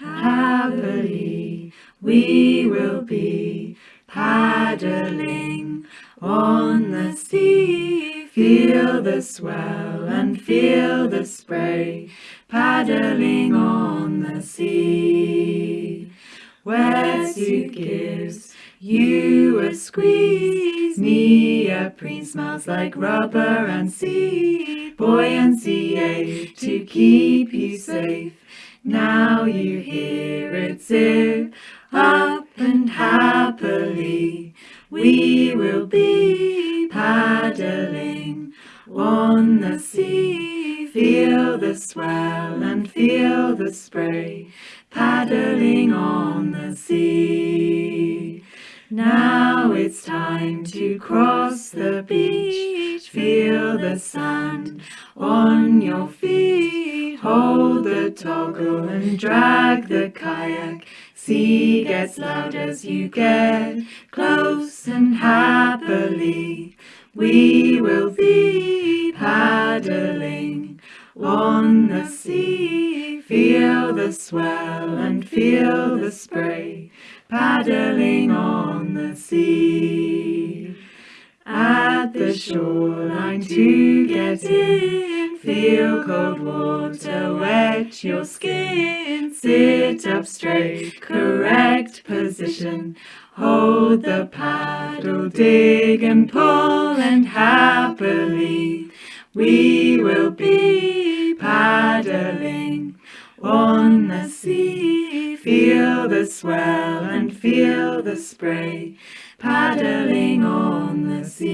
happily we will be paddling on the sea. Feel the swell and feel the spray paddling on the sea. Wetsuit gives you a squeeze. Neoprene smells like rubber and sea. Buoyancy to keep you safe. Now you hear it zip up and happily we will be paddling on the sea. Feel the swell and feel the spray paddling on the sea. Now it's time to cross the beach. The sand on your feet. Hold the toggle and drag the kayak. Sea gets loud as you get close and happily. We will be paddling on the sea. Feel the swell and feel the spray paddling on the sea. At the shoreline to get in, feel cold water wet your skin. Sit up straight, correct position. Hold the paddle, dig and pull, and happily we will be paddling on the sea. Feel the swell and feel the spray paddling on the sea.